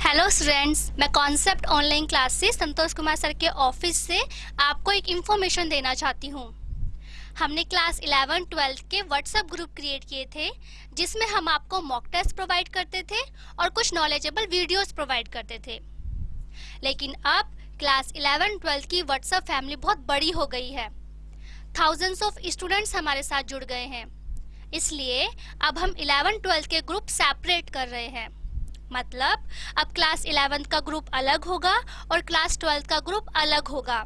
Hello students मैं concept online class से Santosh Kumar sir के ऑफ़िस से आपको एक इन्फॉर्मेशन देना चाहती हूँ। हमने क्लास 11 12 के व्हाट्सएप ग्रुप क्रिएट किए थे, जिसमें हम आपको मॉक टेस्ट प्रोवाइड करते थे और कुछ नॉलेजेबल वीडियोस प्रोवाइड करते थे। लेकिन अब क्लास 11 12 की व्हाट्सएप फैमिली बहुत बड़ी हो गई है। थाउजेंड्स ऑफ़ स्टूडेंट्स हमारे साथ जुड़ गए हैं। इसलिए अब हम 11 12 के ग्रुप सेपरेट कर रहे हैं। मतलब अब क्लास 11 का ग्रुप अलग होगा और क्लास 12 का ग्रुप अलग होगा।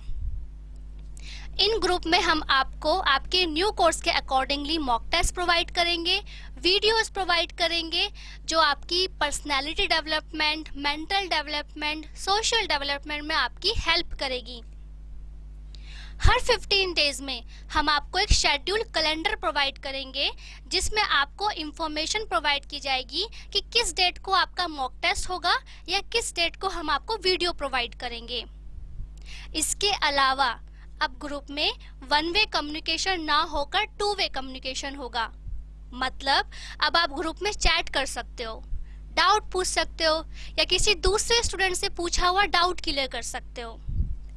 इन ग्रुप में हम आपको आपके न्यू कोर्स के अकॉर्डिंगली मॉक टेस्ट प्रोवाइड करेंगे वीडियोस प्रोवाइड करेंगे, जो आपकी personality development mental development social development में आपकी हेल्प करेगी। हर 15 डेज़ में हम आपको एक शेड्यूल कैलेंडर प्रोवाइड करेंगे, जिसमें आपको इंफॉर्मेशन प्रोवाइड की जाएगी कि किस डेट को आपका मॉक टेस्ट होगा या किस डेट को हम आपको वीडियो प्रोवाइड करेंगे। इसके अलावा, अब ग्रुप में वन वे कम्युनिकेशन ना होकर टू वे कम्युनिकेशन होगा। मतलब अब आप ग्रुप में चैट कर सकते हो डाउट पूछ सकते हो, या किसी दूसरे स्टूडेंट से पूछा हुआ डाउट क्लियर कर सकते हो।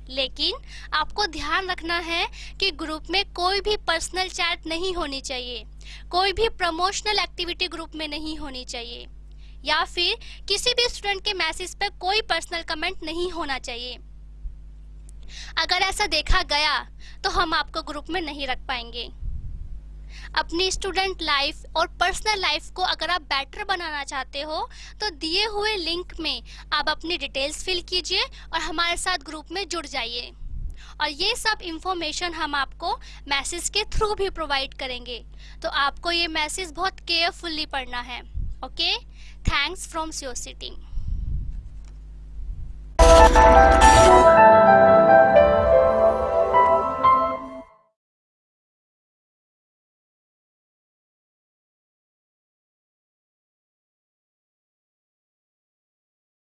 लेकिन आपको ध्यान रखना है कि ग्रुप में कोई भी पर्सनल चैट नहीं होनी चाहिए। कोई भी प्रमोशनल एक्टिविटी ग्रुप में नहीं होनी चाहिए। या फिर किसी भी स्टूडेंट के मैसेज पर कोई पर्सनल कमेंट नहीं होना चाहिए। अगर ऐसा देखा गया तो हम आपको ग्रुप में नहीं रख पाएँगे। अपनी स्टूडेंट लाइफ और पर्सनल लाइफ को अगर आप बेटर बनाना चाहते हो तो दिए हुए लिंक में आप अपनी डिटेल्स फिल कीजिए और हमारे साथ ग्रुप में जुड़ जाइए। और ये सब इंफॉर्मेशन हम आपको मैसेज के थ्रू भी प्रोवाइड करेंगे। तो आपको ये मैसेज बहुत केयरफुल्ली पढ़ना है ओके थैंक्स फ्रॉम सियोर सिटिंग